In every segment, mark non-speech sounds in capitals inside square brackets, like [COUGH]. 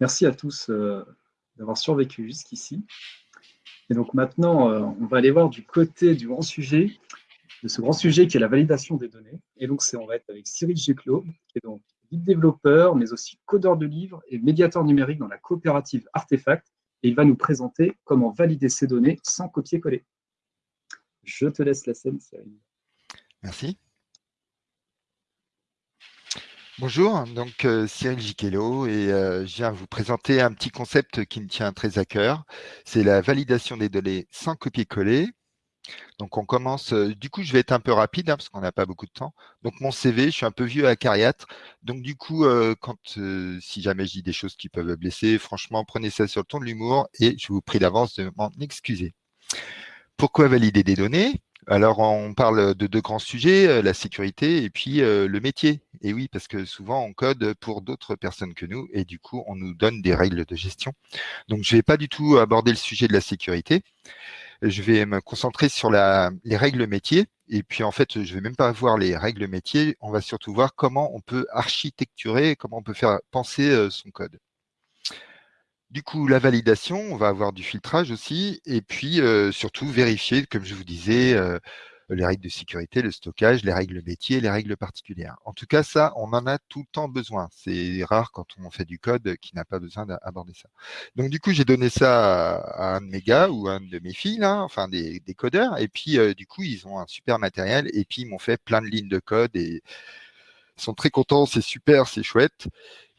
merci à tous euh, d'avoir survécu jusqu'ici. Et donc maintenant, euh, on va aller voir du côté du grand sujet, de ce grand sujet qui est la validation des données. Et donc, on va être avec Cyril Géclos, qui est donc lead développeur, mais aussi codeur de livres et médiateur numérique dans la coopérative Artefact. Et il va nous présenter comment valider ces données sans copier-coller. Je te laisse la scène, Cyril. Merci. Bonjour, donc euh, Cyril Giquello et euh, je viens vous présenter un petit concept qui me tient très à cœur. C'est la validation des données sans copier-coller. Donc on commence, euh, du coup je vais être un peu rapide hein, parce qu'on n'a pas beaucoup de temps. Donc mon CV, je suis un peu vieux à cariatre. Donc du coup, quand si jamais je dis des choses qui peuvent blesser, franchement prenez ça sur le ton de l'humour et je vous prie d'avance de m'en excuser. Pourquoi valider des données? Alors, on parle de deux grands sujets, euh, la sécurité et puis euh, le métier. Et oui, parce que souvent, on code pour d'autres personnes que nous et du coup, on nous donne des règles de gestion. Donc, je ne vais pas du tout aborder le sujet de la sécurité. Je vais me concentrer sur les règles métiers. Et puis, en fait, je ne vais même pas voir les règles métiers. On va surtout voir comment on peut architecturer, comment on peut faire penser euh, son code. Du coup, la validation, on va avoir du filtrage aussi, et puis surtout vérifier, comme je vous disais, les règles de sécurité, le stockage, les règles métiers, les règles particulières. En tout cas, ça, on en a tout le temps besoin. C'est rare quand on fait du code qui n'a pas besoin d'aborder ça. Donc, du coup, j'ai donné ça à un de mes gars ou à un de mes filles, là, enfin des, codeurs, et puis du coup, ils ont un super matériel, et puis ils m'ont fait plein de lignes de code, et sont très contents, c'est super, c'est chouette.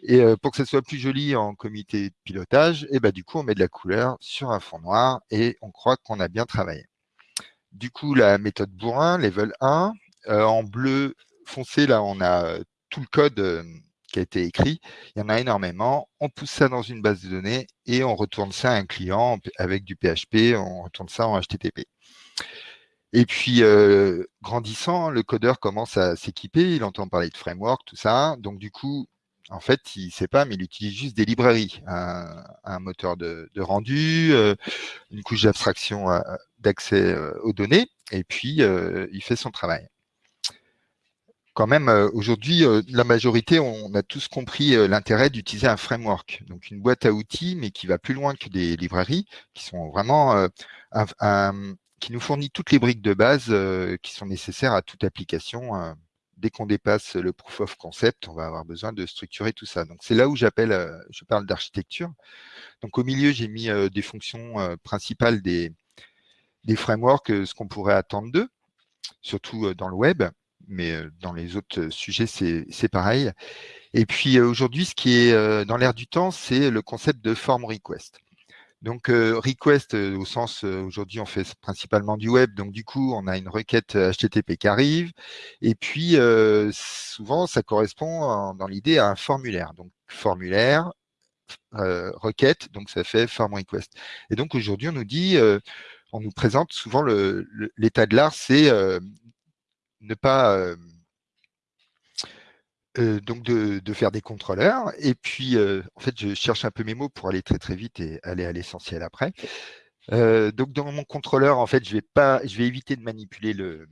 Et euh, pour que ça soit plus joli en comité de pilotage, et eh ben, du coup, on met de la couleur sur un fond noir et on croit qu'on a bien travaillé. Du coup, la méthode bourrin, level 1, euh, en bleu foncé, là, on a euh, tout le code qui a été écrit. Il y en a énormément. On pousse ça dans une base de données et on retourne ça à un client avec du PHP, on retourne ça en HTTP. Et puis, grandissant, le codeur commence à s'équiper, il entend parler de framework, tout ça. Donc, du coup, en fait, il ne sait pas, mais il utilise juste des librairies, un, moteur de, rendu, euh, une couche d'abstraction euh, d'accès euh, aux données, et puis il fait son travail. Quand même, aujourd'hui, la majorité, on a tous compris l'intérêt d'utiliser un framework, donc une boîte à outils, mais qui va plus loin que des librairies, qui sont vraiment qui nous fournit toutes les briques de base qui sont nécessaires à toute application dès qu'on dépasse le proof of concept, on va avoir besoin de structurer tout ça. Donc, c'est là où j'appelle, euh, je parle d'architecture. Donc, au milieu, j'ai mis euh, des fonctions euh, principales des, des frameworks, ce qu'on pourrait attendre d'eux, surtout dans le web, mais dans les autres sujets, c'est pareil. Et puis, aujourd'hui, ce qui est dans l'air du temps, c'est le concept de form request. Donc, euh, request, euh, au sens, euh, aujourd'hui, on fait principalement du web. Donc, du coup, on a une requête HTTP qui arrive. Et puis, souvent, ça correspond dans l'idée à un formulaire. Donc, formulaire, requête, donc ça fait form request. Et donc, aujourd'hui, on nous dit, on nous présente souvent l'état de l'art, c'est ne pas donc de, faire des contrôleurs. Et puis, en fait, je cherche un peu mes mots pour aller très très vite et aller à l'essentiel après. Donc, dans mon contrôleur, en fait, je vais pas, je vais éviter de manipuler le,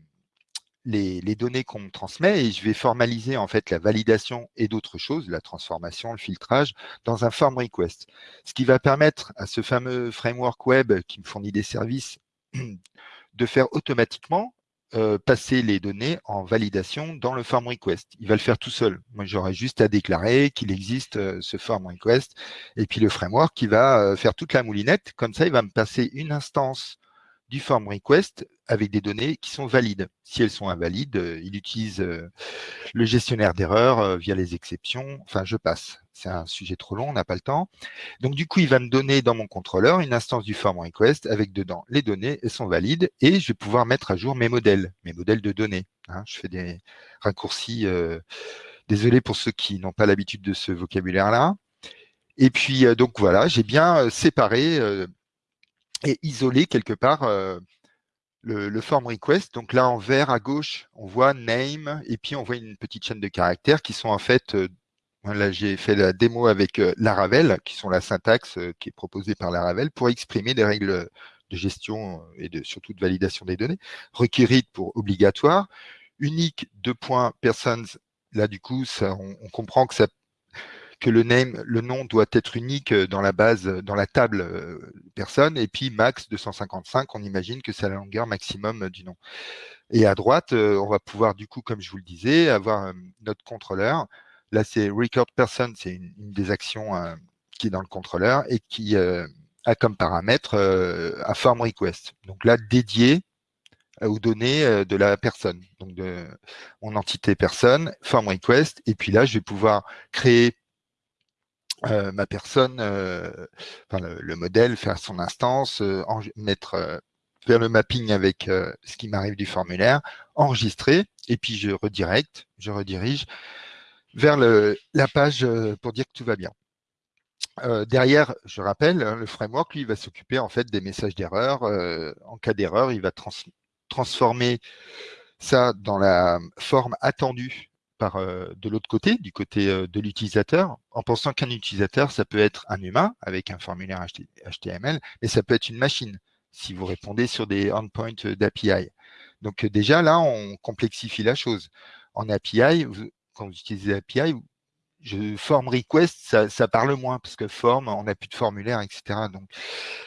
les, données qu'on me transmet et je vais formaliser en fait la validation et d'autres choses, la transformation, le filtrage, dans un form request. Ce qui va permettre à ce fameux framework web qui me fournit des services [CLEARS THROAT] de faire automatiquement euh, passer les données en validation dans le form request. Il va le faire tout seul. Moi, j'aurais juste à déclarer qu'il existe euh, ce form request et puis le framework qui va euh, faire toute la moulinette. Comme ça, il va me passer une instance du form request avec des données qui sont valides. Si elles sont invalides, il utilise le gestionnaire d'erreurs via les exceptions. Enfin, je passe c'est un sujet trop long, on n'a pas le temps. Donc du coup, il va me donner dans mon contrôleur une instance du form request avec dedans les données, elles sont valides, et je vais pouvoir mettre à jour mes modèles, mes modèles de données. Hein. je fais des raccourcis, euh, désolé pour ceux qui n'ont pas l'habitude de ce vocabulaire-là. Et puis, euh, donc voilà, j'ai bien euh, séparé et isolé quelque part le, le, form request. Donc là, en vert à gauche, on voit name, et puis on voit une petite chaîne de caractères qui sont en fait Là, j'ai fait la démo avec euh, Laravel, qui sont la syntaxe euh, qui est proposée par Laravel pour exprimer des règles de gestion euh, et de, surtout de validation des données. Requérir pour obligatoire. Unique, deux points, persons. Là, du coup, on, comprend que ça que le name, le nom doit être unique dans la base, dans la table personne, et puis max 255, on imagine que c'est la longueur maximum du nom. Et à droite, on va pouvoir du coup, comme je vous le disais, avoir notre contrôleur. Là, c'est record person, c'est une, des actions qui est dans le contrôleur et qui a comme paramètre un form request. Donc là, dédié aux données de la personne, donc de mon entité personne, form request, et puis là, je vais pouvoir créer ma personne, enfin, le, modèle, faire son instance, mettre faire le mapping avec ce qui m'arrive du formulaire, enregistrer, et puis je redirect, je redirige vers la page pour dire que tout va bien. derrière, je rappelle, hein, le framework, lui, va s'occuper en fait des messages d'erreur. en cas d'erreur, il va transformer ça dans la forme attendue par de l'autre côté, du côté de l'utilisateur, en pensant qu'un utilisateur, ça peut être un humain avec un formulaire HTML, mais ça peut être une machine si vous répondez sur des endpoints d'API. Donc déjà, là, on complexifie la chose. En API, quand vous utilisez API, je, form request, ça, parle moins, parce que form, on n'a plus de formulaire, etc. Donc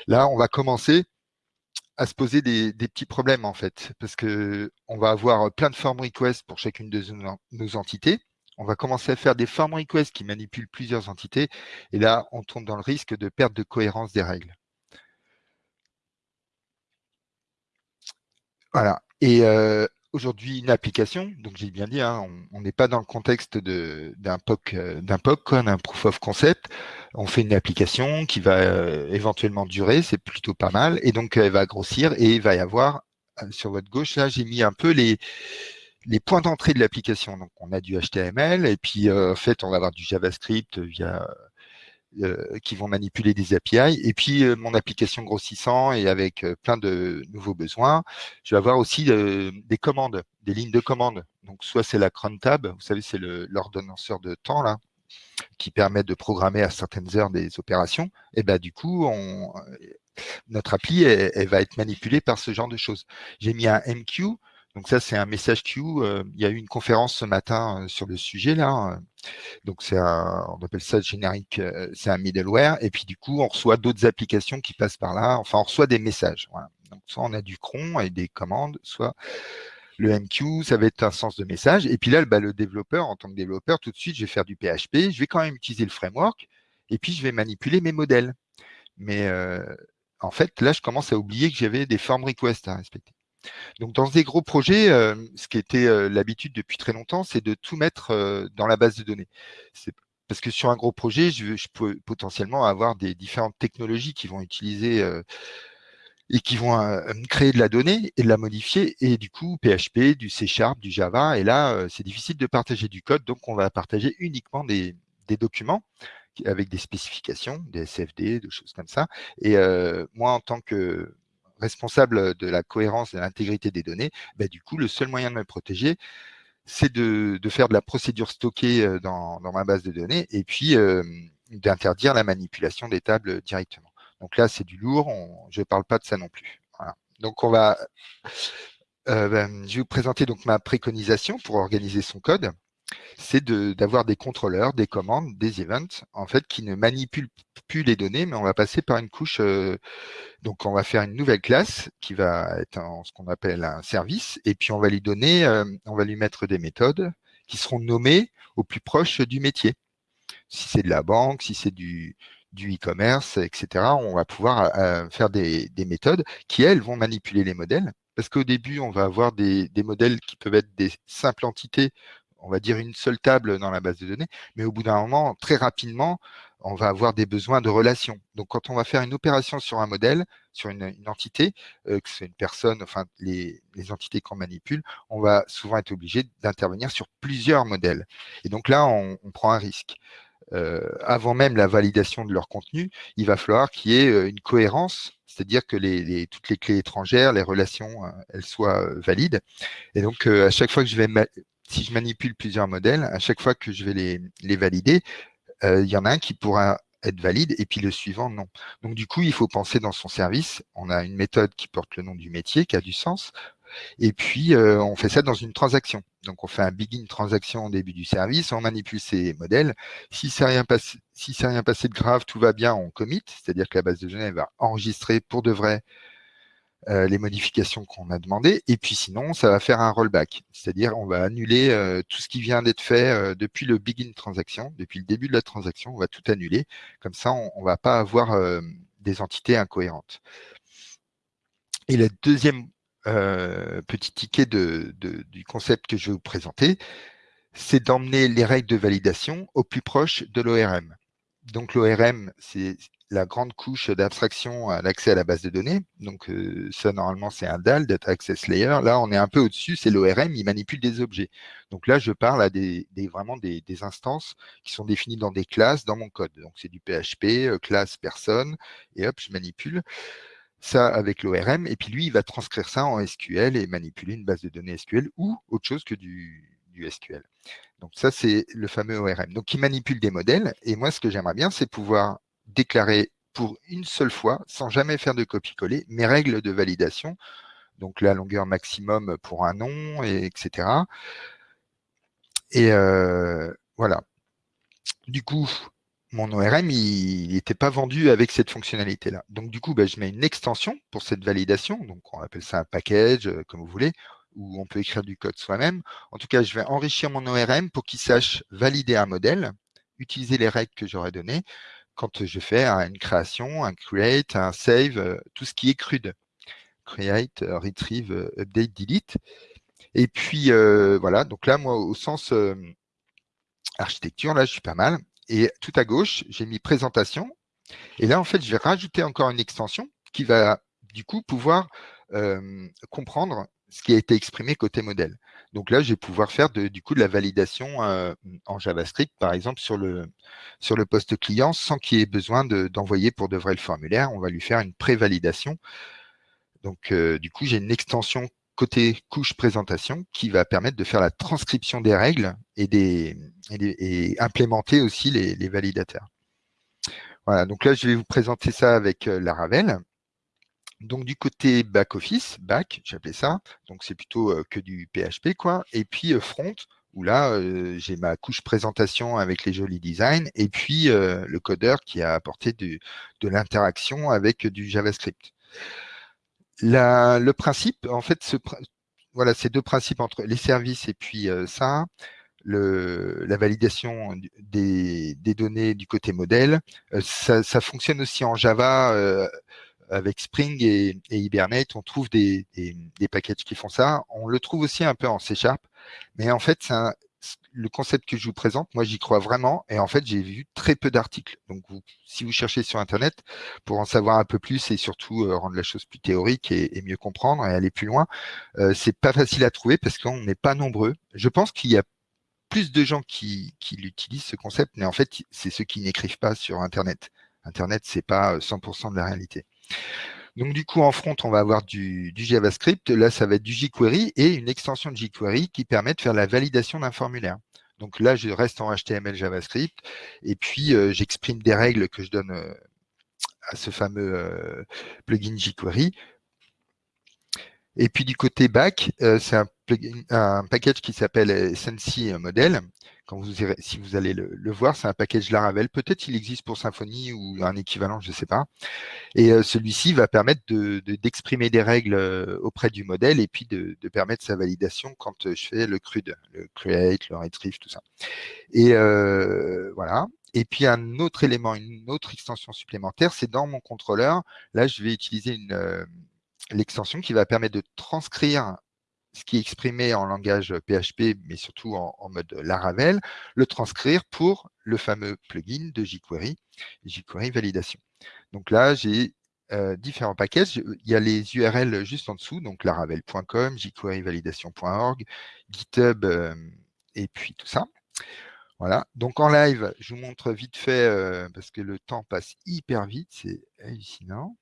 là, on va commencer à se poser des, petits problèmes, en fait, parce que on va avoir plein de form requests pour chacune de nos entités. On va commencer à faire des form requests qui manipulent plusieurs entités, et là, on tombe dans le risque de perte de cohérence des règles. Voilà. Et euh, aujourd'hui, une application, donc j'ai bien dit, hein, on n'est pas dans le contexte d'un POC, euh, d'un POC, d'un proof of concept. On fait une application qui va euh, éventuellement durer, c'est plutôt pas mal, et donc elle va grossir et il va y avoir sur votre gauche là, j'ai mis un peu les points d'entrée de l'application. Donc on a du HTML et puis en fait on va avoir du JavaScript via euh, qui vont manipuler des API. Et puis, euh, mon application grossissant et avec euh, plein de nouveaux besoins, je vais avoir aussi des commandes, des lignes de commandes. Donc, soit c'est la cron tab, vous savez, c'est l'ordonnanceur de temps, là, qui permet de programmer à certaines heures des opérations. Et ben du coup, on, notre appli, elle, va être manipulée par ce genre de choses. J'ai mis un MQ, donc ça, c'est un message queue. il y a eu une conférence ce matin sur le sujet là. Donc c'est on appelle ça générique, c'est un middleware. Et puis du coup, on reçoit d'autres applications qui passent par là. Enfin, on reçoit des messages. Donc soit on a du cron et des commandes, soit le MQ, ça va être un sens de message. Et puis là, bah, le développeur, en tant que développeur, tout de suite, je vais faire du PHP. Je vais quand même utiliser le framework. Et puis, je vais manipuler mes modèles. Mais en fait, là, je commence à oublier que j'avais des form requests à respecter. Donc, dans des gros projets, euh, ce qui était euh, l'habitude depuis très longtemps, c'est de tout mettre euh, dans la base de données. Parce que sur un gros projet, je, peux potentiellement avoir des différentes technologies qui vont utiliser et qui vont créer de la donnée et de la modifier, et du coup, PHP, du C Sharp, du Java, et là, c'est difficile de partager du code, donc on va partager uniquement des, documents avec des spécifications, des SFD, des choses comme ça. Et moi, en tant que responsable de la cohérence et de l'intégrité des données, bah, du coup, le seul moyen de me protéger, c'est de, faire de la procédure stockée euh, dans, ma base de données et puis euh, d'interdire la manipulation des tables directement. Donc là, c'est du lourd, je ne parle pas de ça non plus. Donc on va, euh, ben, je vais vous présenter donc ma préconisation pour organiser son code c'est d'avoir des contrôleurs, des commandes, des events, en fait, qui ne manipulent plus les données, mais on va passer par une couche. Euh, donc, on va faire une nouvelle classe qui va être en, ce qu'on appelle un service, et puis on va lui donner, euh, on va lui mettre des méthodes qui seront nommées au plus proche du métier. Si c'est de la banque, si c'est du du e-commerce, etc., on va pouvoir euh, faire des, des, méthodes qui, elles, vont manipuler les modèles. Parce qu'au début, on va avoir des, des modèles qui peuvent être des simples entités on va dire une seule table dans la base de données, mais au bout d'un moment, très rapidement, on va avoir des besoins de relations. Donc, quand on va faire une opération sur un modèle, sur une, entité, euh, que c'est une personne, enfin les, entités qu'on manipule, on va souvent être obligé d'intervenir sur plusieurs modèles. Et donc là, on, prend un risque. Euh, avant même la validation de leur contenu, il va falloir qu'il y ait euh, une cohérence, c'est-à-dire que les, toutes les clés étrangères, les relations, elles soient valides. Et donc, à chaque fois que je vais si je manipule plusieurs modèles, à chaque fois que je vais les, valider, euh, il y en a un qui pourra être valide et puis le suivant, non. Donc, du coup, il faut penser dans son service. On a une méthode qui porte le nom du métier, qui a du sens. Et puis, euh, on fait ça dans une transaction. Donc, on fait un begin transaction au début du service, on manipule ces modèles. Si c'est rien si rien passé de grave, tout va bien, on commit, c'est-à-dire que la base de données va enregistrer pour de vrai euh, les modifications qu'on a demandées. Et puis sinon, ça va faire un rollback, c'est-à-dire on va annuler euh, tout ce qui vient d'être fait depuis le begin transaction, depuis le début de la transaction, on va tout annuler. Comme ça, on ne va pas avoir des entités incohérentes. Et le deuxième euh, petit ticket du concept que je vais vous présenter, c'est d'emmener les règles de validation au plus proche de l'ORM. Donc l'ORM, c'est la grande couche d'abstraction à l'accès à la base de données. Donc euh, ça, normalement, c'est un DAL, Data Access Layer. Là, on est un peu au-dessus, c'est l'ORM, il manipule des objets. Donc là, je parle à des, vraiment des, instances qui sont définies dans des classes dans mon code. Donc c'est du PHP, euh, classe, personne, et hop, je manipule ça avec l'ORM, et puis lui, il va transcrire ça en SQL et manipuler une base de données SQL ou autre chose que du, SQL. Donc ça, c'est le fameux ORM. Donc, il manipule des modèles, et moi, ce que j'aimerais bien, c'est pouvoir déclarer pour une seule fois, sans jamais faire de copier-coller, mes règles de validation, donc la longueur maximum pour un nom, et etc. Et euh, voilà. Du coup, mon ORM, il n'était pas vendu avec cette fonctionnalité-là. Donc, du coup, bah, je mets une extension pour cette validation. Donc, on appelle ça un package, euh, comme vous voulez, ou on peut écrire du code soi-même. En tout cas, je vais enrichir mon ORM pour qu'il sache valider un modèle, utiliser les règles que j'aurais données quand je fais une création, un create, un save, euh, tout ce qui est crude. Create, euh, retrieve, update, delete. Et puis, voilà. Donc là, moi, au sens architecture, là, je suis pas mal. Et tout à gauche, j'ai mis présentation. Et là, en fait, je vais rajouter encore une extension qui va du coup pouvoir euh, comprendre ce qui a été exprimé côté modèle. Donc là, je vais pouvoir faire du coup de la validation euh, en JavaScript, par exemple, sur le, sur le poste client, sans qu'il y ait besoin d'envoyer pour de vrai le formulaire. On va lui faire une pré-validation. Donc, euh, du coup, j'ai une extension côté couche présentation qui va permettre de faire la transcription des règles et, des, implémenter aussi les, validateurs. Voilà, donc là, je vais vous présenter ça avec euh, la Ravel. Donc du côté back-office, back, j'appelais ça, donc c'est plutôt euh, que du PHP, quoi. Et puis euh, front, où là, j'ai ma couche présentation avec les jolis designs, et puis le codeur qui a apporté de l'interaction avec du JavaScript le principe, en fait, ce, voilà, ces deux principes entre les services et puis euh, ça, le, la validation des, données du côté modèle, euh, ça, fonctionne aussi en Java euh, avec Spring et, Hibernate. On trouve des, des, packages qui font ça. On le trouve aussi un peu en C Sharp, mais en fait, le concept que je vous présente, moi j'y crois vraiment et en fait j'ai vu très peu d'articles. Donc si vous cherchez sur internet pour en savoir un peu plus et surtout euh, rendre la chose plus théorique et, mieux comprendre et aller plus loin, euh, c'est pas facile à trouver parce qu'on n'est pas nombreux. Je pense qu'il y a plus de gens qui, qui l'utilisent ce concept, mais en fait c'est ceux qui n'écrivent pas sur internet. Internet c'est pas 100% euh, de la réalité. Donc du coup, en front, on va avoir du, JavaScript. Là, ça va être du jQuery et une extension de jQuery qui permet de faire la validation d'un formulaire. Donc là, je reste en HTML JavaScript et puis euh, j'exprime des règles que je donne euh, à ce fameux euh, plugin jQuery. Et puis du côté back, c'est un, un, package qui s'appelle Sensi Model si vous allez le, voir, c'est un package Laravel. Peut-être il existe pour Symfony ou un équivalent, je ne sais pas. Et euh, celui-ci va permettre d'exprimer des règles euh, auprès du modèle et puis de, permettre sa validation quand euh, je fais le CRUD, le create, le retrieve, tout ça. Et voilà. Et puis un autre élément, une autre extension supplémentaire, c'est dans mon contrôleur. Là, je vais utiliser l'extension qui va permettre de transcrire ce qui est exprimé en langage PHP, mais surtout en, mode Laravel, le transcrire pour le fameux plugin de jQuery, jQuery Validation. Donc là, j'ai euh, différents packages. Il y a les URL juste en dessous, donc laravel.com, jQueryvalidation.org, GitHub, euh, et puis tout ça. Voilà, donc en live, je vous montre vite fait, euh, parce que le temps passe hyper vite, c'est hallucinant.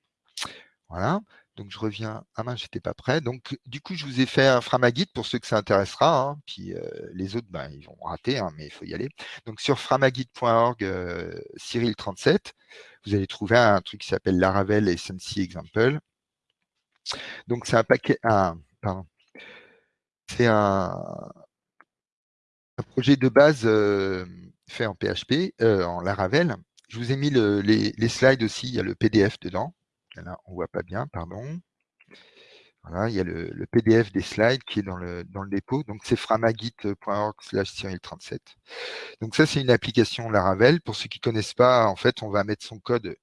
Voilà, donc, je reviens. Ah mince, j'étais pas prêt. Donc, du coup, je vous ai fait un Framagit pour ceux que ça intéressera. Hein. Puis euh, les autres, ben, ils vont rater, hein, mais il faut y aller. Donc, sur framagit.org, euh, Cyril37, vous allez trouver un truc qui s'appelle Laravel SNC Example. Donc, c'est un paquet. Pardon. C'est un, projet de base euh, fait en PHP, en Laravel. Je vous ai mis les, slides aussi, il y a le PDF dedans. Là, on ne voit pas bien, pardon. Voilà, il y a le, PDF des slides qui est dans le, dépôt. Donc, c'est framagit.org slash Cyril37. Donc, ça, c'est une application Laravel. Pour ceux qui ne connaissent pas, en fait, on va mettre son code.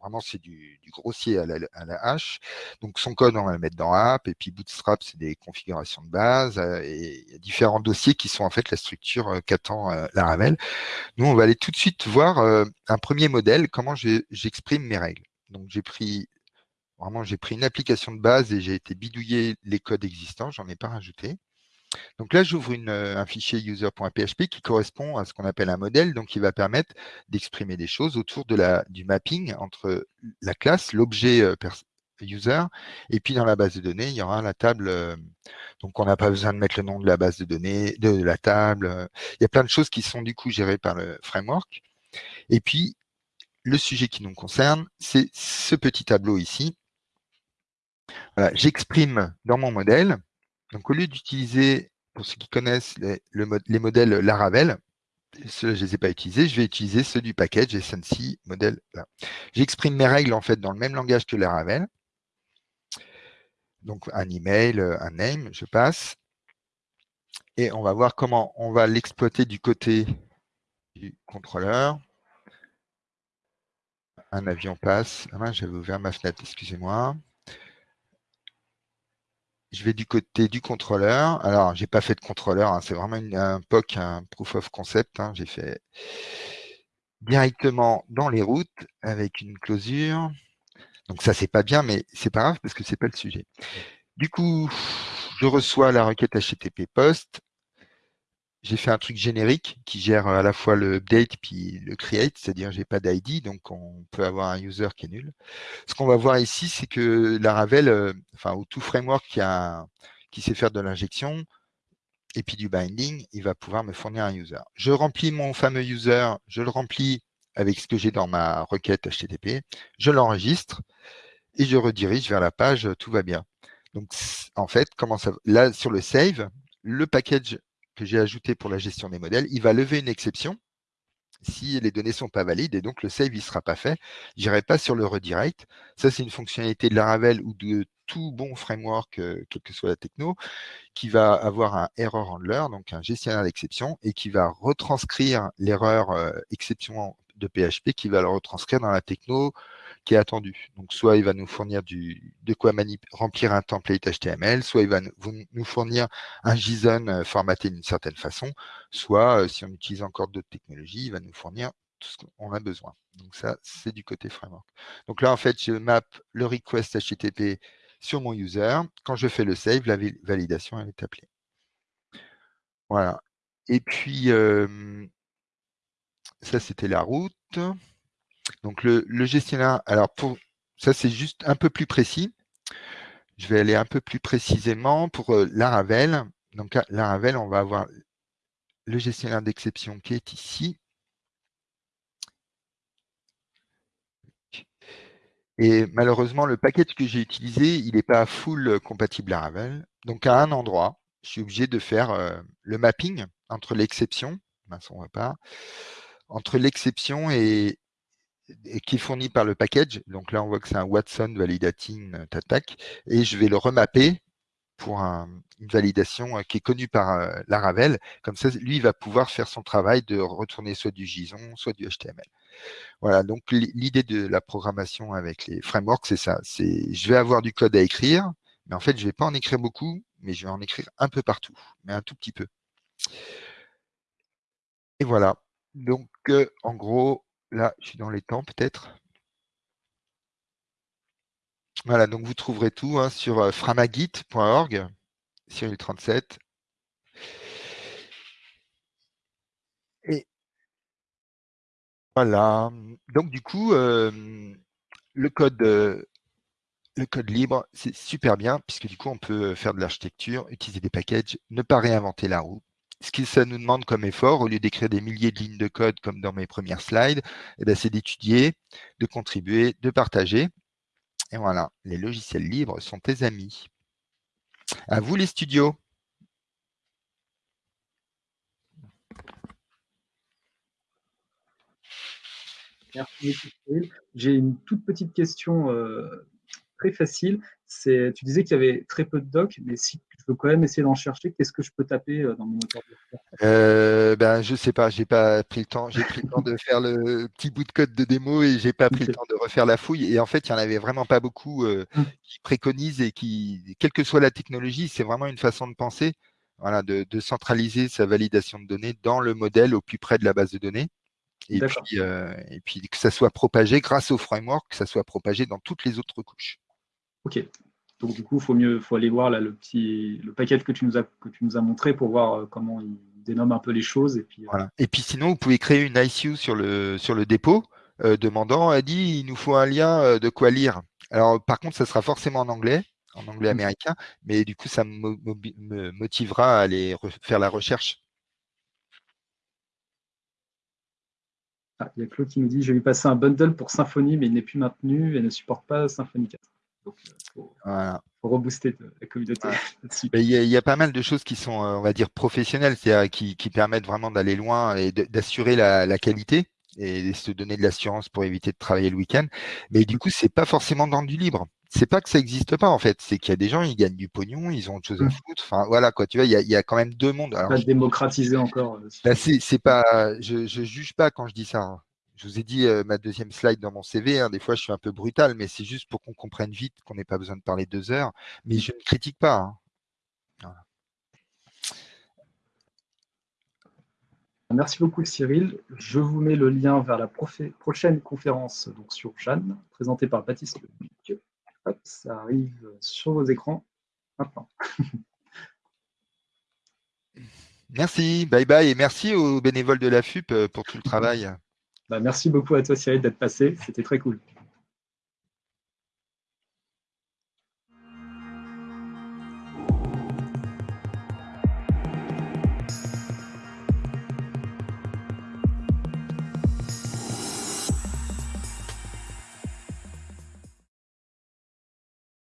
Vraiment, c'est du, grossier à la, à la, hache. Donc, son code, on va le mettre dans App. Et puis, Bootstrap, c'est des configurations de base. Euh, et il y a différents dossiers qui sont en fait la structure euh, qu'attend euh, Laravel. Nous, on va aller tout de suite voir un premier modèle, comment j'exprime mes règles. Donc, j'ai pris Vraiment, j'ai pris une application de base et j'ai été bidouiller les codes existants, j'en ai pas rajouté. Donc là, j'ouvre euh, un fichier user.php qui correspond à ce qu'on appelle un modèle, donc qui va permettre d'exprimer des choses autour du mapping entre la classe, l'objet euh, user, et puis dans la base de données, il y aura la table. Euh, donc on n'a pas besoin de mettre le nom de la base de données, de la table. Il y a plein de choses qui sont du coup gérées par le framework. Et puis, le sujet qui nous concerne, c'est ce petit tableau ici, J'exprime dans mon modèle, donc au lieu d'utiliser, pour ceux qui connaissent les, modèles Laravel, ceux je ne les ai pas utilisés, je vais utiliser ceux du package SNC modèle. J'exprime mes règles en fait dans le même langage que Laravel. Donc un email, un name, je passe. Et on va voir comment on va l'exploiter du côté du contrôleur. Un avion passe. Ah, J'avais ouvert ma fenêtre, excusez-moi je vais du côté du contrôleur. Alors, j'ai pas fait de contrôleur, hein, c'est vraiment un POC, un proof of concept. Hein. j'ai fait directement dans les routes avec une closure. Donc ça, c'est pas bien, mais c'est pas grave parce que c'est pas le sujet. Du coup, je reçois la requête HTTP post j'ai fait un truc générique qui gère à la fois le update puis le create, c'est-à-dire j'ai pas d'ID, donc on peut avoir un user qui est nul. Ce qu'on va voir ici, c'est que Laravel, euh, enfin, ou tout framework qui, a, qui sait faire de l'injection et puis du binding, il va pouvoir me fournir un user. Je remplis mon fameux user, je le remplis avec ce que j'ai dans ma requête HTTP, je l'enregistre et je redirige vers la page Tout va bien. Donc, en fait, comment ça, là, sur le save, le package j'ai ajouté pour la gestion des modèles, il va lever une exception si les données ne sont pas valides et donc le save ne sera pas fait. Je n'irai pas sur le redirect. Ça, c'est une fonctionnalité de Laravel ou de tout bon framework, euh, quelle que soit la techno, qui va avoir un error handler, donc un gestionnaire d'exception, et qui va retranscrire l'erreur euh, exception de PHP, qui va le retranscrire dans la techno qui est attendu. Donc, soit il va nous fournir de quoi remplir un template HTML, soit il va nous fournir un JSON euh, formaté d'une certaine façon, soit, euh, si on utilise encore d'autres technologies, il va nous fournir tout ce qu'on a besoin. Donc, ça, c'est du côté framework. Donc là, en fait, je map le request HTTP sur mon user. Quand je fais le save, la validation elle est appelée. Voilà. Et puis, euh, ça, c'était la route. Donc le, gestionnaire, alors pour ça c'est juste un peu plus précis. Je vais aller un peu plus précisément pour euh, Laravel. Donc Laravel, on va avoir le gestionnaire d'exception qui est ici. Et malheureusement, le package que j'ai utilisé, il n'est pas full compatible Laravel. Donc à un endroit, je suis obligé de faire euh, le mapping entre l'exception, pas, entre l'exception et, qui est fourni par le package. Donc là, on voit que c'est un Watson Validating euh, Attack. Et je vais le remapper pour une validation euh, qui est connue par euh, Laravel. Comme ça, lui, il va pouvoir faire son travail de retourner soit du JSON, soit du HTML. Voilà, donc l'idée de la programmation avec les frameworks, c'est ça. C'est je vais avoir du code à écrire, mais en fait, je ne vais pas en écrire beaucoup, mais je vais en écrire un peu partout, mais un tout petit peu. Et voilà. Donc, en gros, Là, je suis dans les temps peut-être. Voilà, donc vous trouverez tout hein, sur euh, framagit.org, Cyril37. Et voilà. Donc du coup, euh, le code euh, le code libre, c'est super bien, puisque du coup, on peut faire de l'architecture, utiliser des packages, ne pas réinventer la roue ce que ça nous demande comme effort, au lieu d'écrire des milliers de lignes de code comme dans mes premières slides, eh ben, c'est d'étudier, de contribuer, de partager. Et voilà, les logiciels libres sont tes amis. À vous les studios. Merci, J'ai une toute petite question euh, très facile. Tu disais qu'il y avait très peu de docs, mais si je veux quand même essayer d'en chercher, qu'est-ce que je peux taper euh, dans mon moteur euh, ben, Je ne sais pas, j'ai pas pris le temps. J'ai pris le temps de faire le petit bout de code de démo et j'ai pas pris le temps de refaire la fouille. Et en fait, il n'y en avait vraiment pas beaucoup euh, hum. qui préconisent et qui, quelle que soit la technologie, c'est vraiment une façon de penser. Voilà, de, centraliser sa validation de données dans le modèle au plus près de la base de données. Et puis, et puis que ça soit propagé grâce au framework, que ça soit propagé dans toutes les autres couches. Ok. Donc du coup, il faut mieux, faut aller voir là, le petit, le paquet que tu nous as que tu nous as montré pour voir euh, comment il dénomme un peu les choses. Et puis, euh, voilà. et puis sinon, vous pouvez créer une ICU sur le sur le dépôt, euh, demandant, a dit, il nous faut un lien de quoi lire? Alors par contre, ça sera forcément en anglais, en anglais mmh. américain, mais du coup, ça me, motivera à aller faire la recherche. Ah, il y a Claude qui nous dit, j'ai lui passer un bundle pour Symfony, mais il n'est plus maintenu et ne supporte pas Symfony 4. Donc, euh, rebooster la communauté. [LAUGHS] Il y, a pas mal de choses qui sont, euh, on va dire, professionnelles, c'est-à-dire qui, permettent vraiment d'aller loin et d'assurer la, qualité et se donner de l'assurance pour éviter de travailler le week-end. Mais du coup, c'est pas forcément dans du libre. C'est pas que ça n'existe pas en fait, c'est qu'il y a des gens, ils gagnent du pognon, ils ont autre chose à mmh. foutre. Enfin voilà quoi, tu vois, il y a, quand même deux mondes. Alors, pas démocratiser encore. Euh, bah, c'est pas, je, je juge pas quand je dis ça. Je vous ai dit ma deuxième slide dans mon CV. Hein, des fois, je suis un peu brutal, mais c'est juste pour qu'on comprenne vite qu'on n'ait pas besoin de parler deux heures. Mais je ne critique pas. Hein. Merci beaucoup Cyril. Je vous mets le lien vers la prochaine conférence donc sur Jeanne, présentée par Baptiste Hop, ça arrive sur vos écrans maintenant. [LAUGHS] Merci, bye bye et merci aux bénévoles de la FUP pour tout le travail. Bah, merci beaucoup à toi Cyril d'être passé, c'était très cool.